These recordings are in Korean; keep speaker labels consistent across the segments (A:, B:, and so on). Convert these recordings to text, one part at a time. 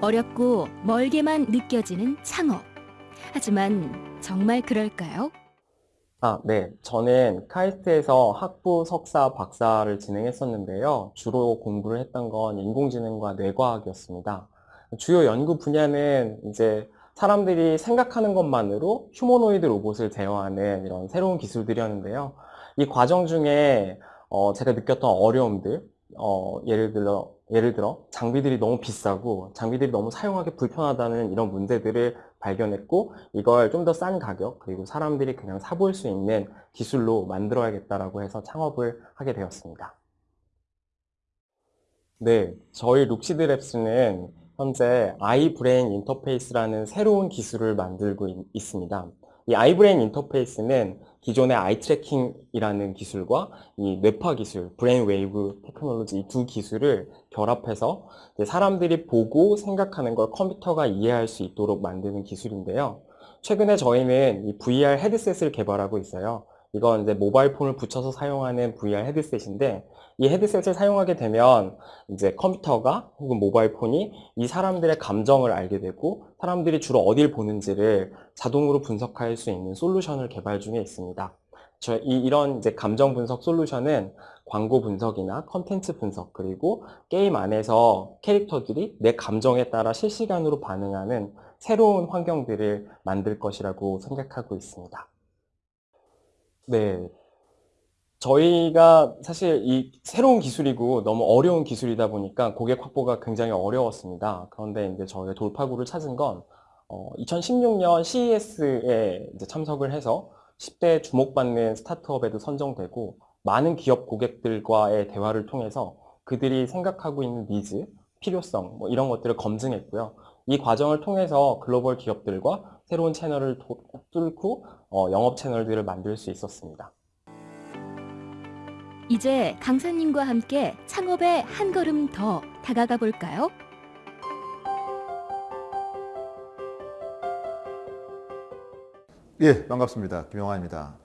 A: 어렵고 멀게만 느껴지는 창업. 하지만 정말 그럴까요?
B: 아, 네. 저는 카이스트에서 학부, 석사, 박사를 진행했었는데요. 주로 공부를 했던 건 인공지능과 뇌과학이었습니다. 주요 연구 분야는 이제 사람들이 생각하는 것만으로 휴머노이드 로봇을 제어하는 이런 새로운 기술들이었는데요. 이 과정 중에 어, 제가 느꼈던 어려움들, 어, 예를 들어, 예를 들어 장비들이 너무 비싸고 장비들이 너무 사용하기 불편하다는 이런 문제들을 발견했고 이걸 좀 더 싼 가격 그리고 사람들이 그냥 써볼 수 있는 기술로 만들어야겠다라고 해서 창업을 하게 되었습니다. 네, 저희 룩시드랩스는 현재 eye-brain interface라는 새로운 기술을 만들고 있, 있습니다. 이 eye-brain interface는 기존의 eye tracking이라는 기술과 이 뇌파 기술, brain wave technology 이 두 기술을 결합해서 사람들이 보고 생각하는 걸 컴퓨터가 이해할 수 있도록 만드는 기술인데요. 최근에 저희는 이 VR 헤드셋을 개발하고 있어요. 이건 이제 모바일 폰을 붙여서 사용하는 VR 헤드셋인데 이 헤드셋을 사용하게 되면 이제 컴퓨터가 혹은 모바일 폰이 이 사람들의 감정을 알게 되고 사람들이 주로 어딜 보는지를 자동으로 분석할 수 있는 솔루션을 개발 중에 있습니다. 저 이, 이런 이제 감정 분석 솔루션은 광고 분석이나 컨텐츠 분석 그리고 게임 안에서 캐릭터들이 내 감정에 따라 실시간으로 반응하는 새로운 환경들을 만들 것이라고 생각하고 있습니다. 네. 저희가 사실 이 새로운 기술이고 너무 어려운 기술이다 보니까 고객 확보가 굉장히 어려웠습니다. 그런데 이제 저희가 돌파구를 찾은 건 어, 2016년 CES에 참석을 해서 10대 주목받는 스타트업에도 선정되고 많은 기업 고객들과의 대화를 통해서 그들이 생각하고 있는 니즈, 필요성 뭐 이런 것들을 검증했고요. 이 과정을 통해서 글로벌 기업들과 새로운 채널을 뚫고 어, 영업 채널들을 만들 수 있었습니다.
A: 이제 강사님과 함께 창업에 한 걸음 더 다가가 볼까요?
C: 예, 반갑습니다. 김영환입니다.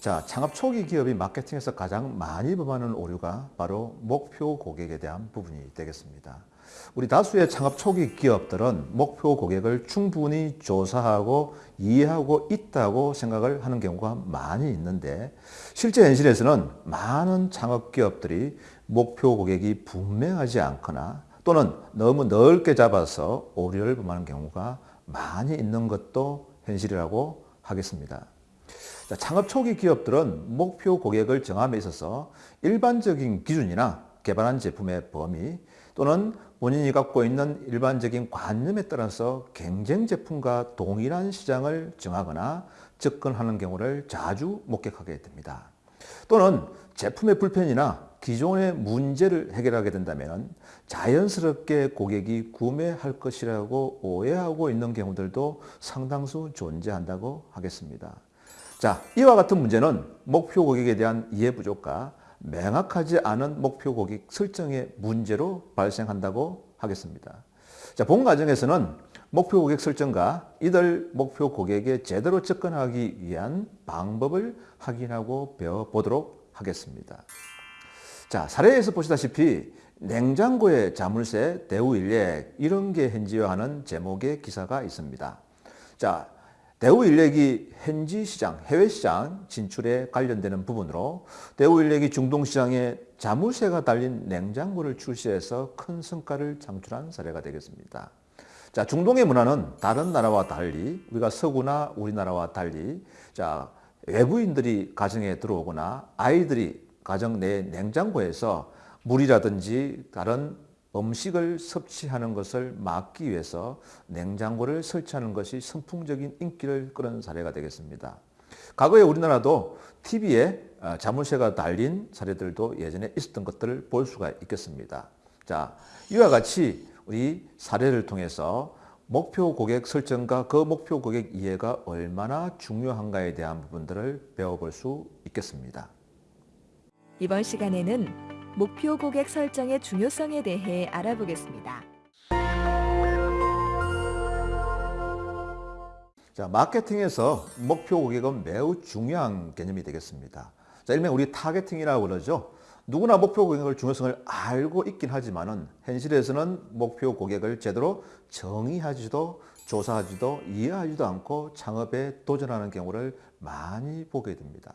C: 자, 창업 초기 기업이 마케팅에서 가장 많이 범하는 오류가 바로 목표 고객에 대한 부분이 되겠습니다. 우리 다수의 창업 초기 기업들은 목표 고객을 충분히 조사하고 이해하고 있다고 생각을 하는 경우가 많이 있는데 실제 현실에서는 많은 창업 기업들이 목표 고객이 분명하지 않거나 또는 너무 넓게 잡아서 오류를 범하는 경우가 많이 있는 것도 현실이라고 하겠습니다. 자, 창업 초기 기업들은 목표 고객을 정함에 있어서 일반적인 기준이나 개발한 제품의 범위 또는 본인이 갖고 있는 일반적인 관념에 따라서 경쟁 제품과 동일한 시장을 정하거나 접근하는 경우를 자주 목격하게 됩니다. 또는 제품의 불편이나 기존의 문제를 해결하게 된다면 자연스럽게 고객이 구매할 것이라고 오해하고 있는 경우들도 상당수 존재한다고 하겠습니다. 자, 이와 같은 문제는 목표 고객에 대한 이해 부족과 명확하지 않은 목표 고객 설정의 문제로 발생한다고 하겠습니다. 자, 본 과정에서는 목표 고객 설정과 이들 목표 고객에 제대로 접근하기 위한 방법을 확인하고 배워보도록 하겠습니다. 자, 사례에서 보시다시피 냉장고의 자물쇠, 대우 인력 이런 게 현지화하는 제목의 기사가 있습니다. 자, 대우 인력이 현지 시장, 해외 시장 진출에 관련되는 부분으로 대우 인력이 중동 시장에 자물쇠가 달린 냉장고를 출시해서 큰 성과를 창출한 사례가 되겠습니다. 자, 중동의 문화는 다른 나라와 달리 우리가 서구나 우리나라와 달리 자, 외부인들이 가정에 들어오거나 아이들이 가정 내 냉장고에서 물이라든지 다른 음식을 섭취하는 것을 막기 위해서 냉장고를 설치하는 것이 선풍적인 인기를 끌은 사례가 되겠습니다. 과거에 우리나라도 TV에 어, 자물쇠가 달린 사례들도 예전에 있었던 것들을 볼 수가 있겠습니다. 자, 이와 같이 우리 사례를 통해서 목표 고객 설정과 그 목표 고객 이해가 얼마나 중요한가에 대한 부분들을 배워볼 수 있겠습니다.
A: 이번 시간에는 목표 고객 설정의 중요성에 대해 알아보겠습니다.
C: 자, 마케팅에서 목표 고객은 매우 중요한 개념이 되겠습니다. 자, 일명 우리 targeting이라고 그러죠. 누구나 목표 고객의 중요성을 알고 있긴 하지만 은 현실에서는 목표 고객을 제대로 정의하지도 조사하지도 이해하지도 않고 창업에 도전하는 경우를 많이 보게 됩니다.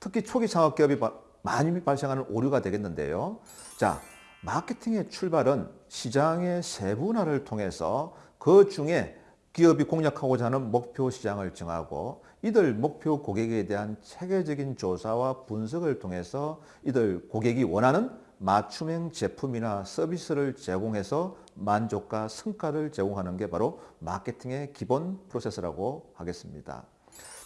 C: 특히 초기 창업 기업이 바- 많이 발생하는 오류가 되겠는데요. 자, 마케팅의 출발은 시장의 세분화를 통해서 그 중에 기업이 공략하고자 하는 목표 시장을 정하고 이들 목표 고객에 대한 체계적인 조사와 분석을 통해서 이들 고객이 원하는 맞춤형 제품이나 서비스를 제공해서 만족과 성과를 제공하는 게 바로 마케팅의 기본 프로세스라고 하겠습니다.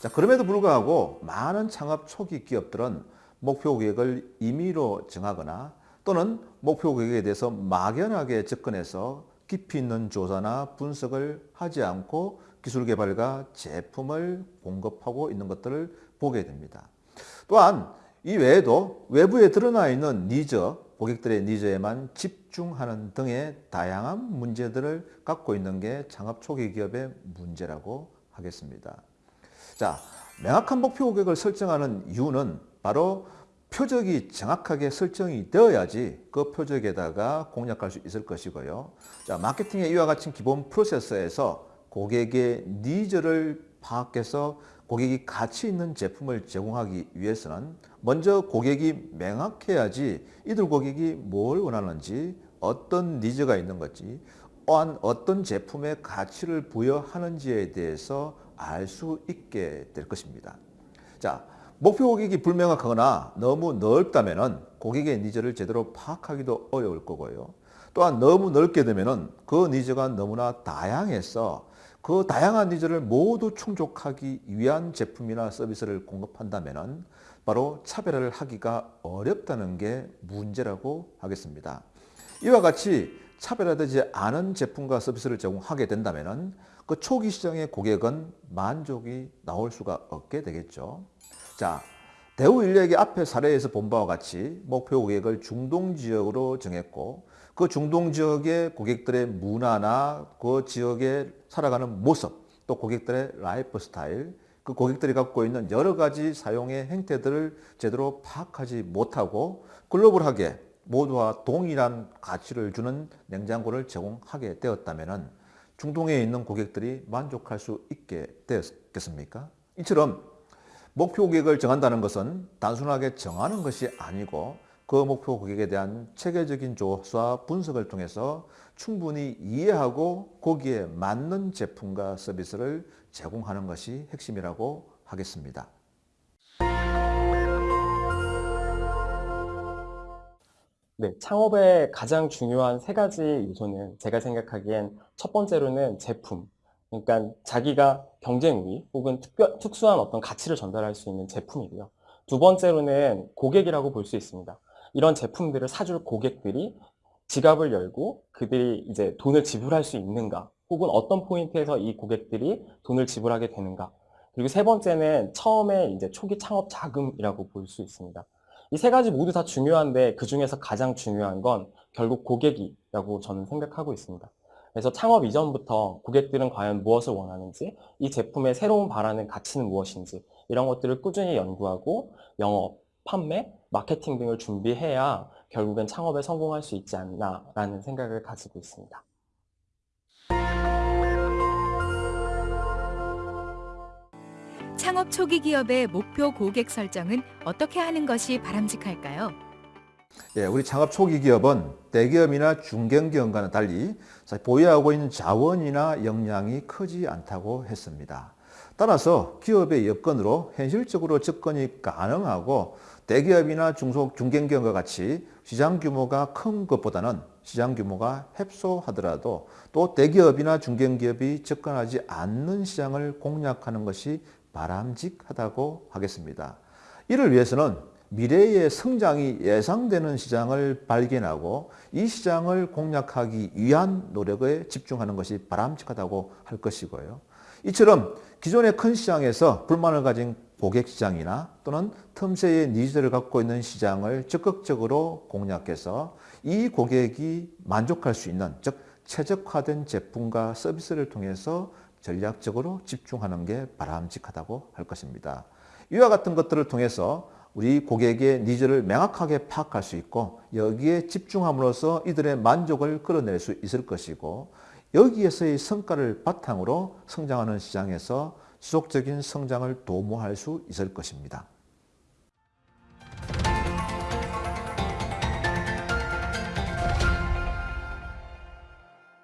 C: 자, 그럼에도 불구하고 많은 창업 초기 기업들은 목표 고객을 임의로 정하거나 또는 목표 고객에 대해서 막연하게 접근해서 깊이 있는 조사나 분석을 하지 않고 기술 개발과 제품을 공급하고 있는 것들을 보게 됩니다. 또한 이 외에도 외부에 드러나 있는 니즈, 고객들의 needs에만 집중하는 등의 다양한 문제들을 갖고 있는 게 창업 초기 기업의 문제라고 하겠습니다. 자, 명확한 목표 고객을 설정하는 이유는 바로 표적이 정확하게 설정이 되어야지 그 표적에다가 공략할 수 있을 것이고요. 자, 마케팅의 이와 같은 기본 프로세스에서 고객의 needs를 파악해서 고객이 가치 있는 제품을 제공하기 위해서는 먼저 고객이 명확해야지 이들 고객이 뭘 원하는지 어떤 needs가 있는 건지 또한 어떤 제품의 가치를 부여하는지에 대해서 알 수 있게 될 것입니다. 자, 목표 고객이 불명확하거나 너무 넓다면 고객의 needs를 제대로 파악하기도 어려울 거고요. 또한 너무 넓게 되면 그 needs가 너무나 다양해서 그 다양한 needs를 모두 충족하기 위한 제품이나 서비스를 공급한다면 바로 차별화를 하기가 어렵다는 게 문제라고 하겠습니다. 이와 같이 차별화되지 않은 제품과 서비스를 제공하게 된다면 그 초기 시장의 고객은 만족이 나올 수가 없게 되겠죠. 자, 대우 일렉의 앞에 사례에서 본 바와 같이 목표 고객을 중동 지역으로 정했고 그 중동 지역의 고객들의 문화나 그 지역에 살아가는 모습 또 고객들의 라이프 스타일 그 고객들이 갖고 있는 여러 가지 사용의 행태들을 제대로 파악하지 못하고 글로벌하게 모두와 동일한 가치를 주는 냉장고를 제공하게 되었다면 중동에 있는 고객들이 만족할 수 있게 되었겠습니까? 이처럼 목표 고객을 정한다는 것은 단순하게 정하는 것이 아니고 그 목표 고객에 대한 체계적인 조사 분석을 통해서 충분히 이해하고 거기에 맞는 제품과 서비스를 제공하는 것이 핵심이라고 하겠습니다.
B: 네, 창업의 가장 중요한 세 가지 요소는 제가 생각하기엔 첫 번째로는 제품. 그러니까 자기가 경쟁 우위 혹은 특별, 특수한 어떤 가치를 전달할 수 있는 제품이고요. 두 번째로는 고객이라고 볼 수 있습니다. 이런 제품들을 사줄 고객들이 지갑을 열고 그들이 이제 돈을 지불할 수 있는가 혹은 어떤 포인트에서 이 고객들이 돈을 지불하게 되는가 그리고 세 번째는 처음에 이제 초기 창업 자금이라고 볼 수 있습니다. 이 세 가지 모두 다 중요한데 그 중에서 가장 중요한 건 결국 고객이라고 저는 생각하고 있습니다. 그래서 창업 이전부터 고객들은 과연 무엇을 원하는지, 이 제품의 새로운 바라는 가치는 무엇인지 이런 것들을 꾸준히 연구하고 영업, 판매, 마케팅 등을 준비해야 결국엔 창업에 성공할 수 있지 않나라는 생각을 가지고 있습니다.
A: 창업 초기 기업의 목표 고객 설정은 어떻게 하는 것이 바람직할까요?
C: 예, 우리 창업 초기 기업은 대기업이나 중견기업과는 달리 보유하고 있는 자원이나 역량이 크지 않다고 했습니다. 따라서 기업의 여건으로 현실적으로 접근이 가능하고 대기업이나 중소 중견기업과 같이 시장 규모가 큰 것보다는 시장 규모가 협소하더라도 또 대기업이나 중견기업이 접근하지 않는 시장을 공략하는 것이 바람직하다고 하겠습니다. 이를 위해서는 미래의 성장이 예상되는 시장을 발견하고 이 시장을 공략하기 위한 노력에 집중하는 것이 바람직하다고 할 것이고요. 이처럼 기존의 큰 시장에서 불만을 가진 고객 시장이나 또는 틈새의 needs를 갖고 있는 시장을 적극적으로 공략해서 이 고객이 만족할 수 있는 즉 최적화된 제품과 서비스를 통해서 전략적으로 집중하는 게 바람직하다고 할 것입니다. 이와 같은 것들을 통해서 우리 고객의 needs를 명확하게 파악할 수 있고 여기에 집중함으로써 이들의 만족을 끌어낼 수 있을 것이고 여기에서의 성과를 바탕으로 성장하는 시장에서 지속적인 성장을 도모할 수 있을 것입니다.